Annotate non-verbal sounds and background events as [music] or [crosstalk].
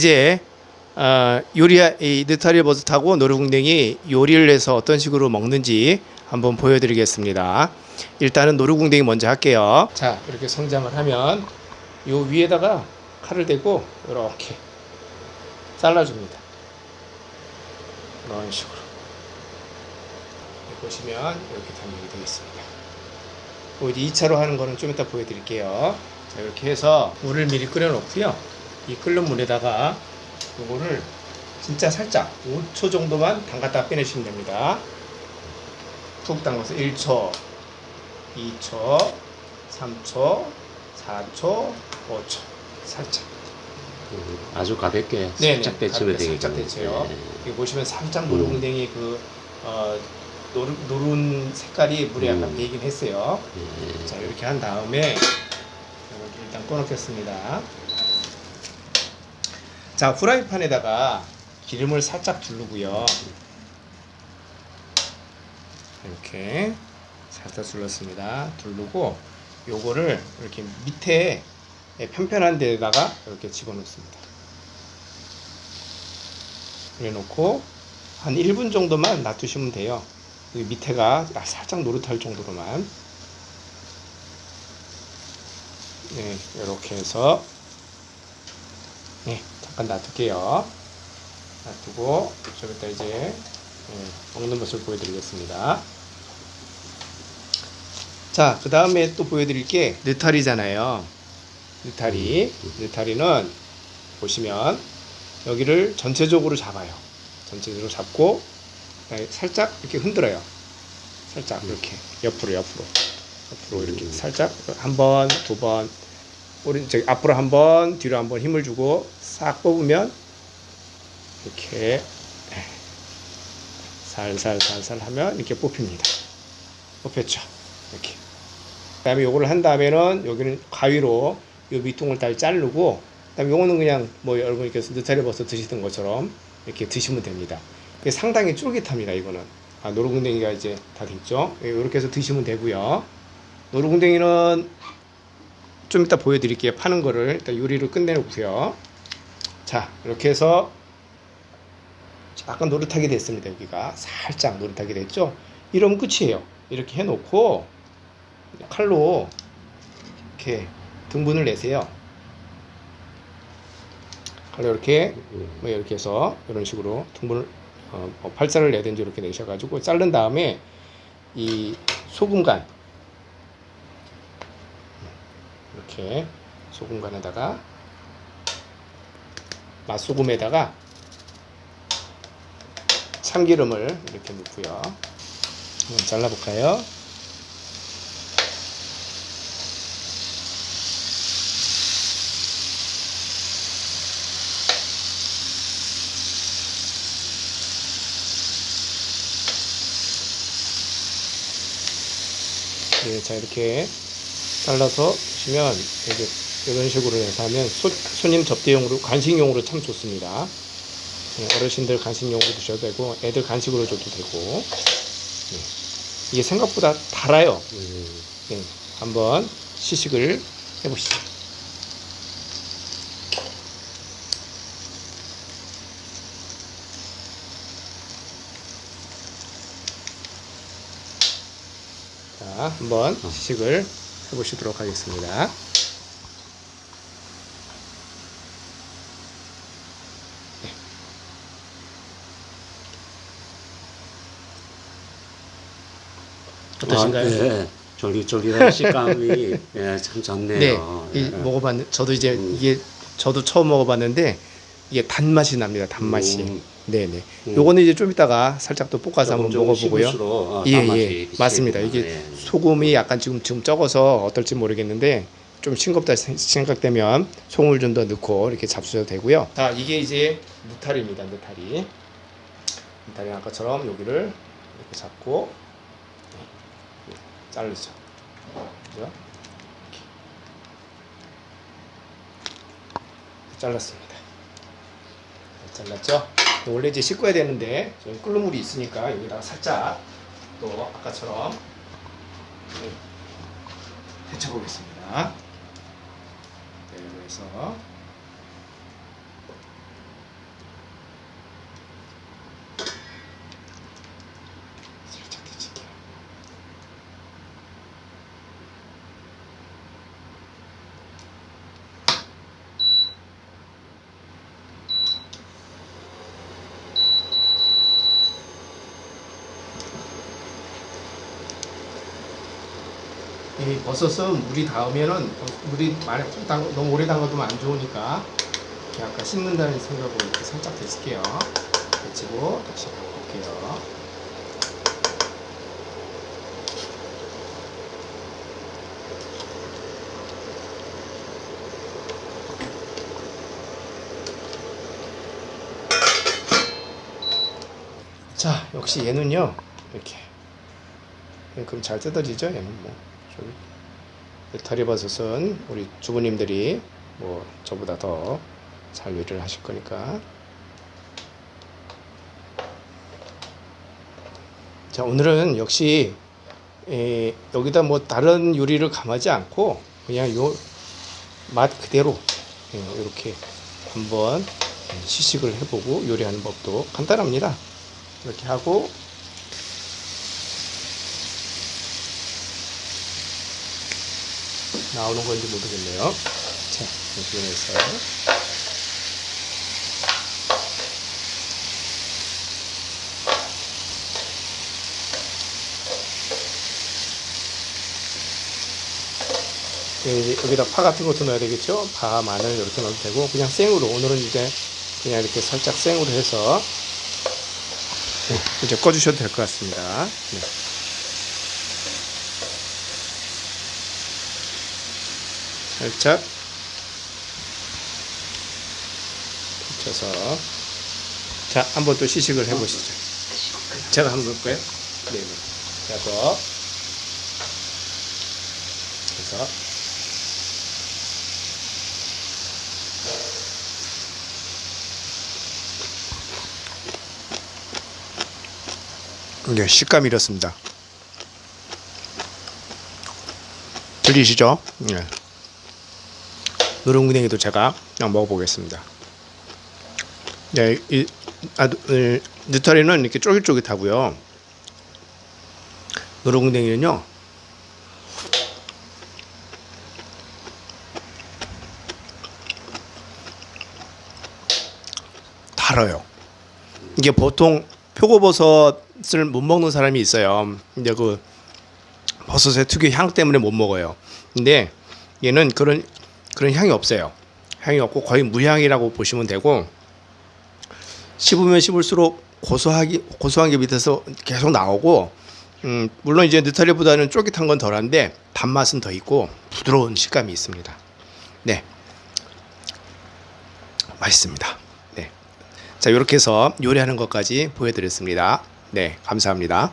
이제 어, 요리 이 느타리 버섯하고 노루궁뎅이 요리를 해서 어떤 식으로 먹는지 한번 보여드리겠습니다. 일단은 노루궁뎅이 먼저 할게요. 자 이렇게 성장을 하면 요 위에다가 칼을 대고 이렇게 잘라줍니다. 이런 식으로 보시면 이렇게 단면이 되겠습니다. 뭐 이제 2차로 하는 거는 좀 이따 보여드릴게요. 자 이렇게 해서 물을 미리 끓여놓고요. 이 끓는 물에다가 요거를 진짜 살짝 5초 정도만 담갔다 빼내시면 됩니다. 푹 담가서 1초, 2초, 3초, 4초, 5초 살짝. 음, 아주 가볍게 네네, 살짝 데치면 가볍게 되겠죠. 살짝 데쳐요. 네. 여기 보시면 살짝 노루궁뎅이 그 어, 노루, 노른 색깔이 물에 약간 음. 배이긴 했어요. 네. 자 이렇게 한 다음에 이렇게 일단 꺼놓겠습니다. 자 후라이팬에다가 기름을 살짝 두르고요. 이렇게 살짝 둘렀습니다. 두르고 요거를 이렇게 밑에 편편한 데다가 이렇게 집어넣습니다. 그래 놓고 한 1분 정도만 놔두시면 돼요. 여기 밑에가 살짝 노릇할 정도로만 네, 이렇게 해서 네, 잠깐 놔둘게요. 놔두고 좀 이따 이제 네, 먹는 모습을 보여드리겠습니다. 자, 그 다음에 또 보여드릴 게 느타리잖아요. 느타리. 느타리는 보시면 여기를 전체적으로 잡아요. 전체적으로 잡고 그다음에 살짝 이렇게 흔들어요. 살짝 이렇게 옆으로 옆으로 옆으로 이렇게 살짝 한 번, 두 번, 오른 저기 앞으로 한 번, 뒤로 한 번 힘을 주고 싹 뽑으면 이렇게 살살살살 하면 이렇게 뽑힙니다. 뽑혔죠. 이렇게. 그 다음에 요거를 한 다음에는 여기는 가위로 요 밑둥을 다 자르고 그 다음에 요거는 그냥 뭐 여러분께서 느타리 버섯 드시던 것처럼 이렇게 드시면 됩니다. 상당히 쫄깃합니다. 이거는 아, 노루궁뎅이가 이제 다 됐죠. 이렇게 해서 드시면 되고요. 노루궁뎅이는 좀 이따 보여드릴게요. 파는 거를 일단 요리를 끝내놓고요. 자 이렇게 해서 약간 노릇하게 됐습니다. 여기가 살짝 노릇하게 됐죠. 이러면 끝이에요. 이렇게 해놓고 칼로 이렇게 등분을 내세요. 칼로 이렇게 뭐 이렇게 해서 이런 식으로 등분을 어, 뭐 발사를 내든지 이렇게 내셔가지고 자른 다음에 이 소금간 이렇게 소금간에다가 맛소금에다가 참기름을 이렇게 넣고요. 한번 잘라볼까요? 네, 자 이렇게 잘라서 보시면 이렇게 이런 식으로 해서 하면 소, 손님 접대용으로 간식용으로 참 좋습니다. 네, 어르신들 간식용으로 드셔도 되고 애들 간식으로 줘도 되고 네, 이게 생각보다 달아요. 음, 네, 한번 시식을 해보시죠. 자, 한번 시식을 해보시도록 하겠습니다. 어떠신가요? 아, 예. 쫄깃쫄깃한 [laughs] 식감이 예, 참 좋네요. 네, 이, 예. 먹어봤는 저도 이제 음. 이게 저도 처음 먹어봤는데 이게 단맛이 납니다. 단맛이. 음. 네네. 음. 요거는 이제 좀 이따가 살짝 또 볶아서 한번 먹어보고요. 어, 예, 예. 맞습니다. 이게 예. 소금이 약간 지금 지금 적어서 어떨지 모르겠는데 좀 싱겁다 생- 생각되면 소금을 좀 더 넣고 이렇게 잡수셔도 되고요. 자, 이게 이제 느타리입니다. 느타리. 느타리 아까처럼 여기를 이렇게 잡고 네, 자르죠. 그죠? 잘랐습니다. 잘랐죠? 원래 이제 씻어야 되는데 좀 끓는 물이 있으니까 여기다가 살짝 또 아까처럼 네, 데쳐보겠습니다. 네, 그래서 이 버섯은 물이 닿으면은 물이 많이 담- 너무 오래 담가두면 안 좋으니까 아까 씻는다는 생각으로 이렇게 살짝 데칠게요. 데치고 다시 볼게요. 자, 역시 얘는요, 이렇게. 그럼 잘 뜯어지죠? 얘는 뭐. 좀. 다리버섯은 우리 주부님들이 뭐 저보다 더 잘 요리를 하실 거니까. 자, 오늘은 역시 에, 여기다 뭐 다른 요리를 감하지 않고 그냥 요 맛 그대로 이렇게 한번 시식을 해보고 요리하는 법도 간단합니다. 이렇게 하고 나오는 건지 모르겠네요. 자, 이렇게 해서 이제 여기다 파 같은 것도 넣어야 되겠죠? 파, 마늘 이렇게 넣어도 되고 그냥 생으로 오늘은 이제 그냥 이렇게 살짝 생으로 해서 네, 이제 꺼주셔도 될 것 같습니다. 네. 살짝 붙여서 자 한번 또 시식을 해보시죠. 제가 한번 볼까요? 네. 자, 또 그래서 네, 식감이 이렇습니다. 들리시죠? 네. 누룽구냉이도 제가 먹어보겠습니다. 네, 이, 아, 이, 느타리는 이렇게 쫄깃쫄깃하고요. 누룽구냉이는요. 달아요. 이게 보통 표고버섯을 못 먹는 사람이 있어요. 이제 그 버섯의 특유의 향 때문에 못 먹어요. 근데 얘는 그런 그런 향이 없어요. 향이 없고 거의 무향이라고 보시면 되고 씹으면 씹을수록 고소하기 고소한 게 밑에서 계속 나오고 음, 물론 이제 느타리보다는 쫄깃한 건 덜한데 단맛은 더 있고 부드러운 식감이 있습니다. 네, 맛있습니다. 네, 자 이렇게 해서 요리하는 것까지 보여드렸습니다. 네, 감사합니다.